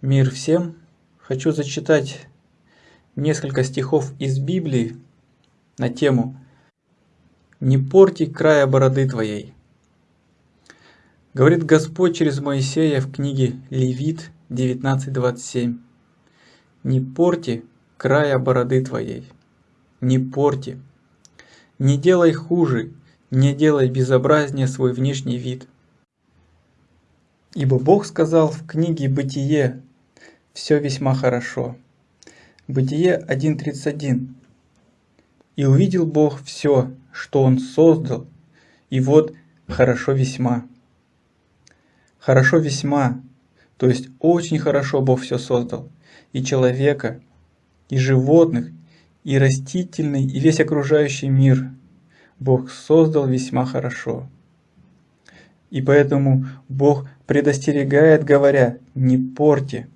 Мир всем! Хочу зачитать несколько стихов из Библии на тему «Не порти края бороды твоей». Говорит Господь через Моисея в книге Левит 19.27 «Не порти края бороды твоей, не порти, не делай хуже, не делай безобразнее свой внешний вид». Ибо Бог сказал в книге Бытие все весьма хорошо. Бытие 1.31. И увидел Бог все, что Он создал, и вот хорошо весьма. Хорошо весьма, то есть очень хорошо Бог все создал. И человека, и животных, и растительный, и весь окружающий мир Бог создал весьма хорошо. И поэтому Бог предостерегает, говоря, не порти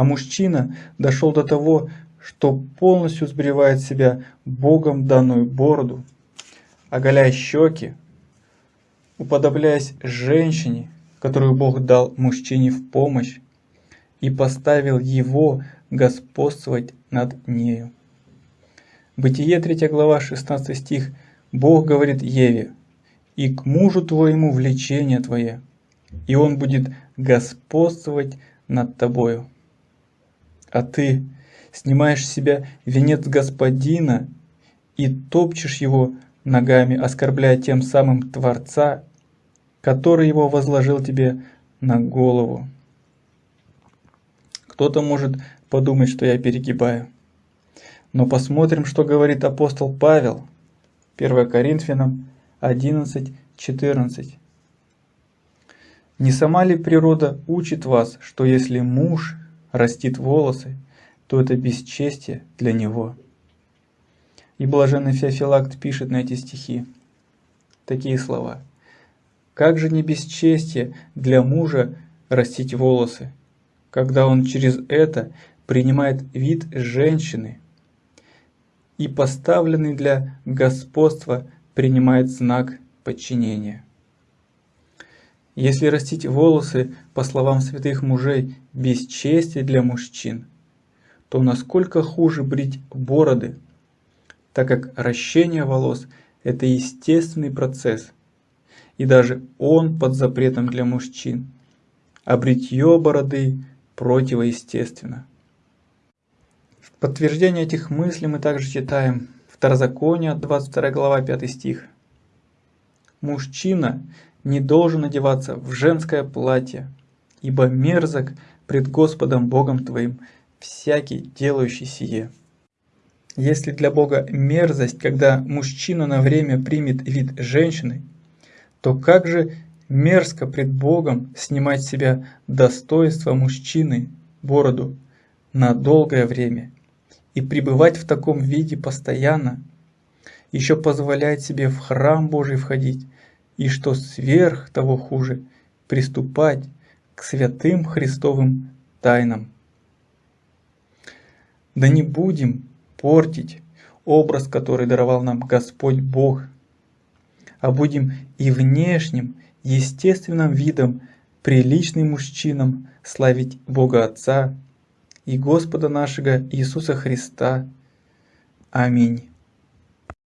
а мужчина дошел до того, что полностью сбривает себя Богом данную бороду, оголяя щеки, уподобляясь женщине, которую Бог дал мужчине в помощь, и поставил его господствовать над нею. Бытие 3 глава 16 стих Бог говорит Еве, «И к мужу твоему влечение твое, и он будет господствовать над тобою» а ты снимаешь с себя венец господина и топчешь его ногами, оскорбляя тем самым Творца, который его возложил тебе на голову. Кто-то может подумать, что я перегибаю. Но посмотрим, что говорит апостол Павел, 1 Коринфянам 11.14. Не сама ли природа учит вас, что если муж растит волосы, то это бесчестие для него. И блаженный Феофилакт пишет на эти стихи такие слова. Как же не бесчестие для мужа растить волосы, когда он через это принимает вид женщины и поставленный для господства принимает знак подчинения. Если растить волосы, по словам святых мужей, бесчестие для мужчин, то насколько хуже брить бороды, так как ращение волос – это естественный процесс, и даже он под запретом для мужчин, а бритье бороды противоестественно. В подтверждение этих мыслей мы также читаем Второзаконие, 22 глава, 5 стих. «Мужчина не должен одеваться в женское платье, ибо мерзок пред Господом Богом твоим всякий, делающий сие. Если для Бога мерзость, когда мужчина на время примет вид женщины, то как же мерзко пред Богом снимать с себя достоинство мужчины, бороду, на долгое время и пребывать в таком виде постоянно, еще позволять себе в храм Божий входить, и что сверх того хуже, приступать к святым Христовым тайнам. Да не будем портить образ, который даровал нам Господь Бог, а будем и внешним, естественным видом, приличным мужчинам славить Бога Отца и Господа нашего Иисуса Христа. Аминь.